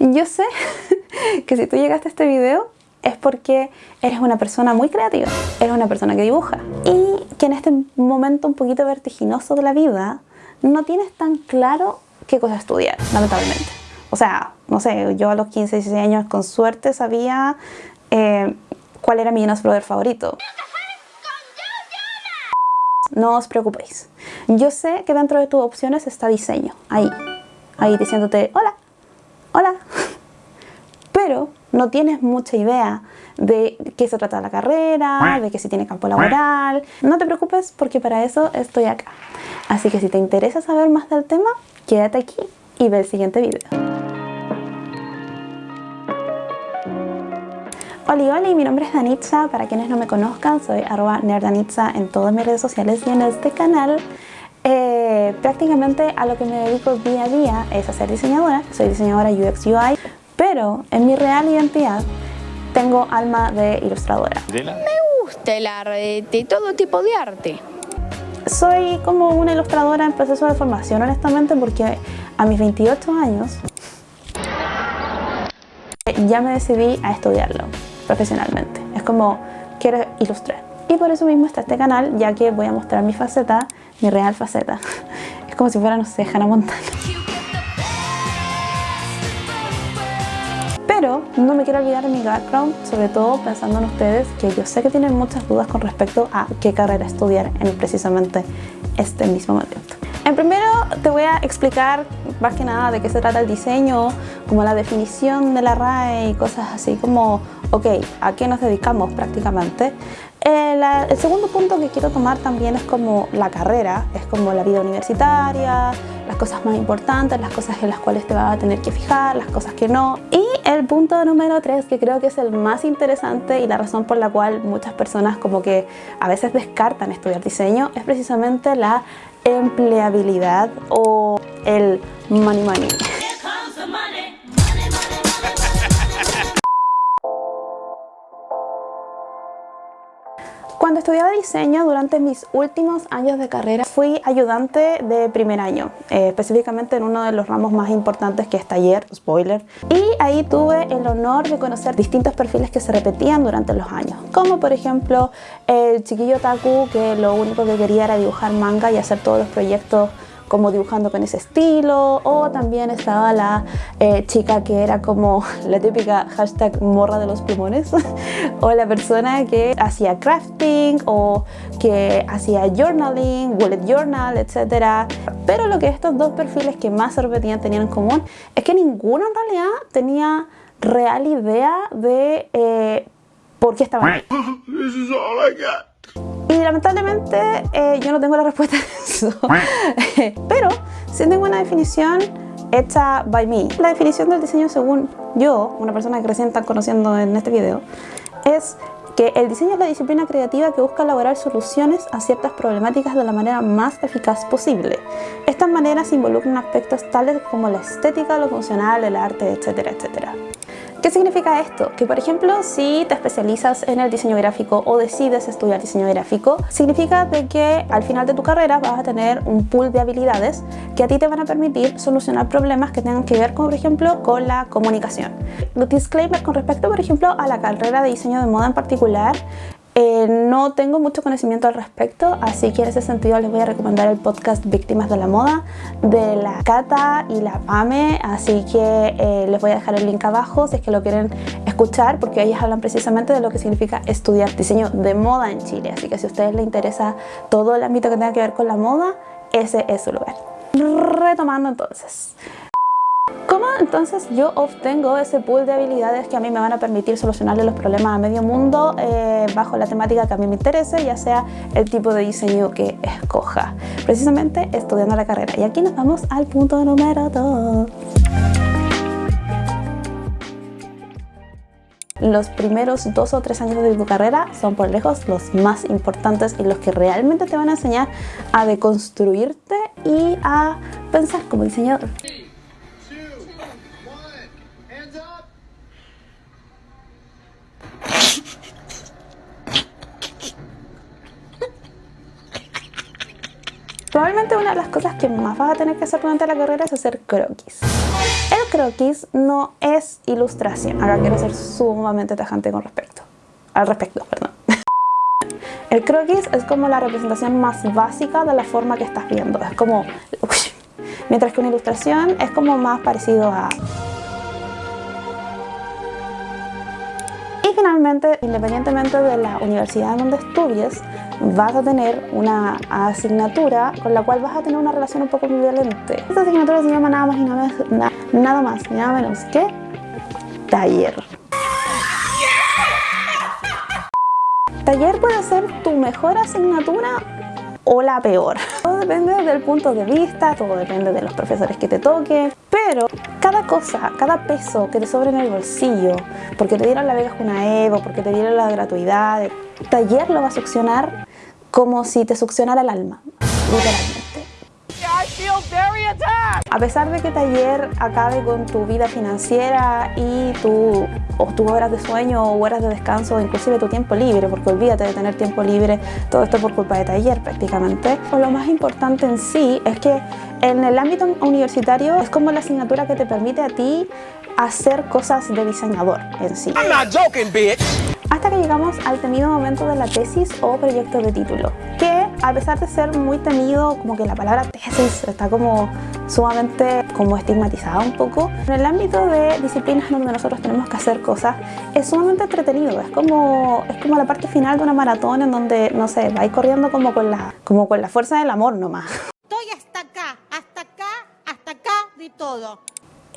Yo sé que si tú llegaste a este video es porque eres una persona muy creativa, eres una persona que dibuja y que en este momento un poquito vertiginoso de la vida no tienes tan claro qué cosa estudiar, lamentablemente. O sea, no sé, yo a los 15, 16 años con suerte sabía eh, cuál era mi Jonas Brother favorito. No os preocupéis. Yo sé que dentro de tus opciones está diseño, ahí, ahí diciéndote hola, hola. Pero no tienes mucha idea de qué se trata la carrera, de que si tiene campo laboral. No te preocupes porque para eso estoy acá. Así que si te interesa saber más del tema, quédate aquí y ve el siguiente video. Hola, hola, mi nombre es Danitza. Para quienes no me conozcan, soy arroba nerdanitza en todas mis redes sociales y en este canal. Eh, prácticamente a lo que me dedico día a día es a ser diseñadora. Soy diseñadora UX UI, pero en mi real identidad tengo alma de ilustradora. Me gusta el arte, todo tipo de arte. Soy como una ilustradora en proceso de formación, honestamente, porque a mis 28 años ya me decidí a estudiarlo profesionalmente. Es como, quiero ilustrar. Y por eso mismo está este canal, ya que voy a mostrar mi faceta, mi real faceta. Es como si fuera, no sé, Hannah Montana. Pero no me quiero olvidar de mi background, sobre todo pensando en ustedes, que yo sé que tienen muchas dudas con respecto a qué carrera estudiar en precisamente este mismo momento. En primero te voy a explicar más que nada de qué se trata el diseño, como la definición de la RAE y cosas así como, ok, ¿a qué nos dedicamos prácticamente? Eh, el segundo punto que quiero tomar también es como la carrera, es como la vida universitaria, las cosas más importantes, las cosas en las cuales te vas a tener que fijar, las cosas que no. Y el punto número tres, que creo que es el más interesante y la razón por la cual muchas personas como que a veces descartan estudiar diseño, es precisamente la empleabilidad o el money money. Cuando estudiaba diseño durante mis últimos años de carrera fui ayudante de primer año, eh, específicamente en uno de los ramos más importantes que es taller, spoiler. Y ahí tuve el honor de conocer distintos perfiles que se repetían durante los años, como por ejemplo el chiquillo Taku que lo único que quería era dibujar manga y hacer todos los proyectos como dibujando con ese estilo o también estaba la eh, chica que era como la típica hashtag morra de los plumones o la persona que hacía crafting o que hacía journaling, bullet journal, etc. Pero lo que estos dos perfiles que más se repetían tenían en común es que ninguno en realidad tenía real idea de eh, por qué estaban. Lamentablemente eh, yo no tengo la respuesta a eso. Pero sí tengo una definición hecha by me. La definición del diseño según yo, una persona que recién están conociendo en este video, es que el diseño es la disciplina creativa que busca elaborar soluciones a ciertas problemáticas de la manera más eficaz posible. Estas maneras involucran aspectos tales como la estética, lo funcional, el arte, etcétera, etcétera. ¿Qué significa esto? Que por ejemplo, si te especializas en el diseño gráfico o decides estudiar diseño gráfico, significa de que al final de tu carrera vas a tener un pool de habilidades que a ti te van a permitir solucionar problemas que tengan que ver, con, por ejemplo, con la comunicación. Disclaimer con respecto, por ejemplo, a la carrera de diseño de moda en particular, eh, no tengo mucho conocimiento al respecto, así que en ese sentido les voy a recomendar el podcast Víctimas de la Moda de la Cata y la Pame, así que eh, les voy a dejar el link abajo si es que lo quieren escuchar, porque ellas hablan precisamente de lo que significa estudiar diseño de moda en Chile, así que si a ustedes les interesa todo el ámbito que tenga que ver con la moda, ese es su lugar. Retomando entonces, ¿Cómo entonces yo obtengo ese pool de habilidades que a mí me van a permitir solucionarle los problemas a medio mundo eh, bajo la temática que a mí me interese, ya sea el tipo de diseño que escoja? Precisamente estudiando la carrera. Y aquí nos vamos al punto número 2. Los primeros dos o tres años de tu carrera son por lejos los más importantes y los que realmente te van a enseñar a deconstruirte y a pensar como diseñador. Que más vas a tener que hacer durante la carrera es hacer croquis. El croquis no es ilustración. Acá quiero ser sumamente tajante con respecto. Al respecto, perdón. El croquis es como la representación más básica de la forma que estás viendo. Es como... Mientras que una ilustración es como más parecido a... Y finalmente, independientemente de la universidad en donde estudies, vas a tener una asignatura con la cual vas a tener una relación un poco ambivalente. Esta asignatura se llama nada más y nada, más, nada más y nada menos que taller. Taller puede ser tu mejor asignatura o la peor. Todo depende del punto de vista, todo depende de los profesores que te toquen, cada cosa, cada peso que te sobre en el bolsillo, porque te dieron la beca una Evo, porque te dieron la gratuidad, taller lo va a succionar como si te succionara el alma, literalmente. A pesar de que taller acabe con tu vida financiera y tu, o tus horas de sueño o horas de descanso, inclusive tu tiempo libre, porque olvídate de tener tiempo libre, todo esto por culpa de taller prácticamente. O lo más importante en sí es que en el ámbito universitario es como la asignatura que te permite a ti hacer cosas de diseñador en sí. Hasta que llegamos al temido momento de la tesis o proyecto de título, que a pesar de ser muy temido, como que la palabra tesis está como sumamente como estigmatizada un poco, en el ámbito de disciplinas donde nosotros tenemos que hacer cosas, es sumamente entretenido, es como, es como la parte final de una maratón en donde, no sé, vais corriendo como con, la, como con la fuerza del amor nomás. Estoy hasta acá, hasta acá, hasta acá de todo.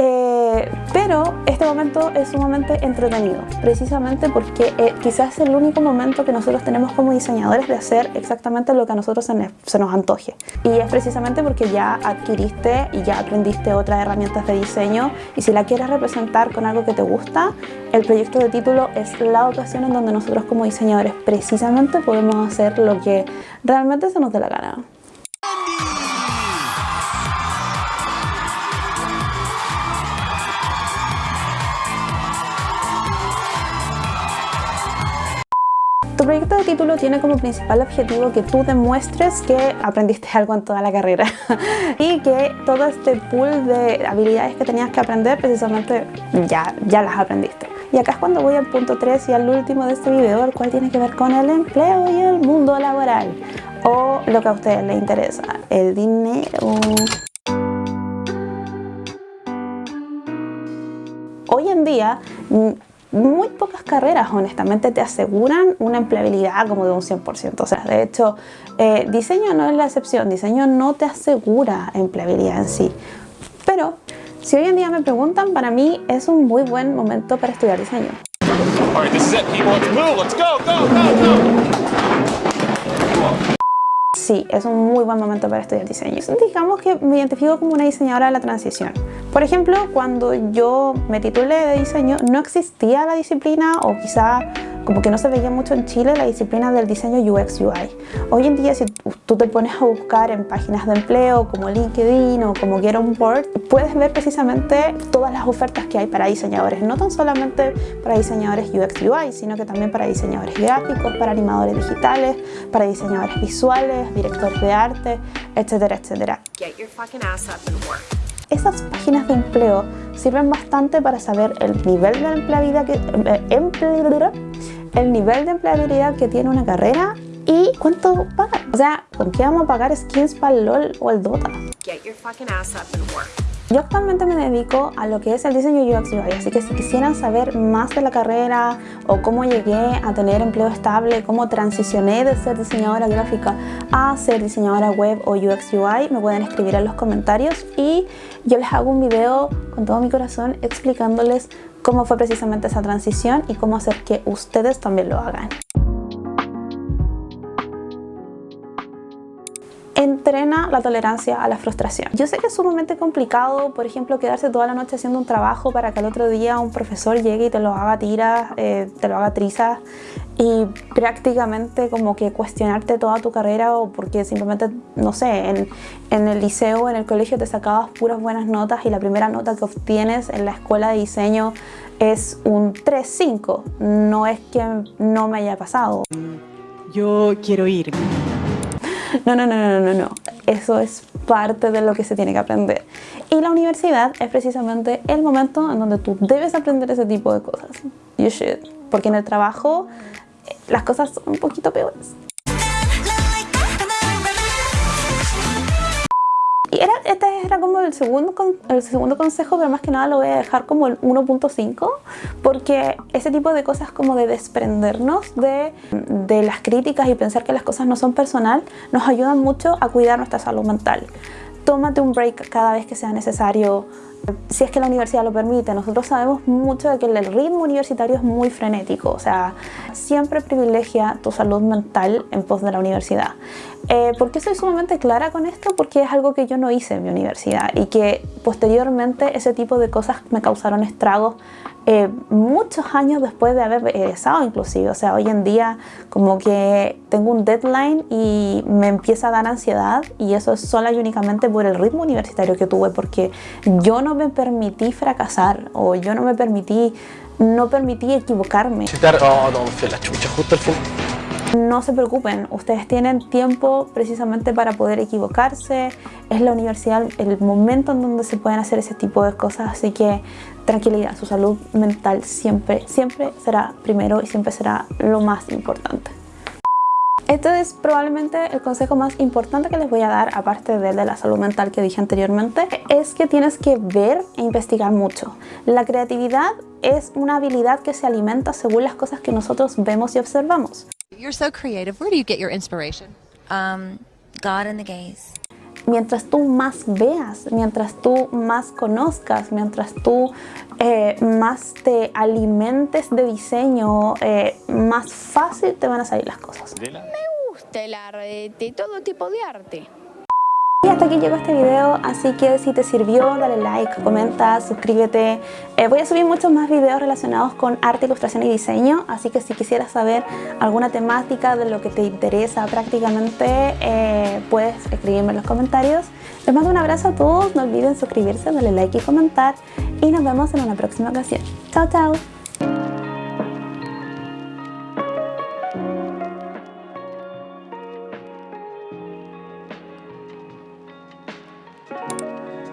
Eh, pero este momento es sumamente entretenido, precisamente porque eh, quizás es el único momento que nosotros tenemos como diseñadores de hacer exactamente lo que a nosotros se, nos antoje. Y es precisamente porque ya adquiriste y ya aprendiste otras herramientas de diseño y si la quieres representar con algo que te gusta, el proyecto de título es la ocasión en donde nosotros como diseñadores precisamente podemos hacer lo que realmente se nos dé la gana. Tu proyecto de título tiene como principal objetivo que tú demuestres que aprendiste algo en toda la carrera y que todo este pool de habilidades que tenías que aprender precisamente ya, ya las aprendiste. Y acá es cuando voy al punto 3 y al último de este video, el cual tiene que ver con el empleo y el mundo laboral o lo que a ustedes les interesa, el dinero. Hoy en día muy pocas carreras honestamente te aseguran una empleabilidad como de un 100%. O sea, de hecho, eh, diseño no es la excepción, diseño no te asegura empleabilidad en sí. Pero si hoy en día me preguntan, para mí es un muy buen momento para estudiar diseño. Sí, es un muy buen momento para estudiar diseño. Digamos que me identifico como una diseñadora de la transición. Por ejemplo, cuando yo me titulé de diseño, no existía la disciplina o quizá como que no se veía mucho en Chile la disciplina del diseño UX UI. Hoy en día si tú te pones a buscar en páginas de empleo como LinkedIn o como Get On Board, puedes ver precisamente todas las ofertas que hay para diseñadores, no tan solamente para diseñadores UX UI, sino que también para diseñadores gráficos, para animadores digitales, para diseñadores visuales, directores de arte, etcétera, etcétera. Get your fucking ass up and work esas páginas de empleo sirven bastante para saber el nivel de empleabilidad que, eh, tiene una carrera y cuánto pagan. O sea, ¿con qué vamos a pagar skins para el LOL o el Dota? Get your fucking ass up and work. Yo actualmente me dedico a lo que es el diseño UX UI, así que si quisieran saber más de la carrera o cómo llegué a tener empleo estable, cómo transicioné de ser diseñadora gráfica a ser diseñadora web o UX UI, me pueden escribir en los comentarios y yo les hago un video con todo mi corazón explicándoles cómo fue precisamente esa transición y cómo hacer que ustedes también lo hagan. Entrena la tolerancia a la frustración. Yo sé que es sumamente complicado, por ejemplo, quedarse toda la noche haciendo un trabajo para que al otro día un profesor llegue y te lo haga tiras, eh, te lo haga trizas y prácticamente como que cuestionarte toda tu carrera o porque simplemente, no sé, en, en el liceo, en el colegio te sacabas puras buenas notas y la primera nota que obtienes en la escuela de diseño es un 3-5. No es que no me haya pasado. Yo quiero ir. No, no, no, no, no, no. Eso es parte de lo que se tiene que aprender. Y la universidad es precisamente el momento en donde tú debes aprender ese tipo de cosas. You should. Porque en el trabajo eh, las cosas son un poquito peores. Este era como el segundo, el segundo consejo, pero más que nada lo voy a dejar como el 1.5, porque ese tipo de cosas como de desprendernos de, de las críticas y pensar que las cosas no son personal, nos ayudan mucho a cuidar nuestra salud mental. Tómate un break cada vez que sea necesario, si es que la universidad lo permite. Nosotros sabemos mucho de que el ritmo universitario es muy frenético, o sea, siempre privilegia tu salud mental en pos de la universidad. Eh, ¿Por qué soy sumamente clara con esto? Porque es algo que yo no hice en mi universidad y que posteriormente ese tipo de cosas me causaron estragos eh, muchos años después de haber egresado inclusive. O sea, hoy en día como que tengo un deadline y me empieza a dar ansiedad y eso es sola y únicamente por el ritmo universitario que tuve porque yo no me permití fracasar o yo no me permití, no permití equivocarme. Oh, no, la chucha justo final. No se preocupen, ustedes tienen tiempo precisamente para poder equivocarse. Es la universidad el momento en donde se pueden hacer ese tipo de cosas, así que tranquilidad, su salud mental siempre, siempre será primero y siempre será lo más importante. Este es probablemente el consejo más importante que les voy a dar, aparte de, de la salud mental que dije anteriormente, es que tienes que ver e investigar mucho. La creatividad es una habilidad que se alimenta según las cosas que nosotros vemos y observamos. You're so creative. Where do you get your inspiration? Um, God and the gays. Mientras tú más veas, mientras tú más conozcas, mientras tú eh, más te alimentes de diseño, eh, más fácil te van a salir las cosas. Me gusta el arte, todo tipo de arte. Y hasta aquí llegó este video, así que si te sirvió, dale like, comenta, suscríbete. Eh, voy a subir muchos más videos relacionados con arte, ilustración y diseño, así que si quisieras saber alguna temática de lo que te interesa prácticamente, eh, puedes escribirme en los comentarios. Les mando un abrazo a todos, no olviden suscribirse, darle like y comentar, y nos vemos en una próxima ocasión. Chao, chao.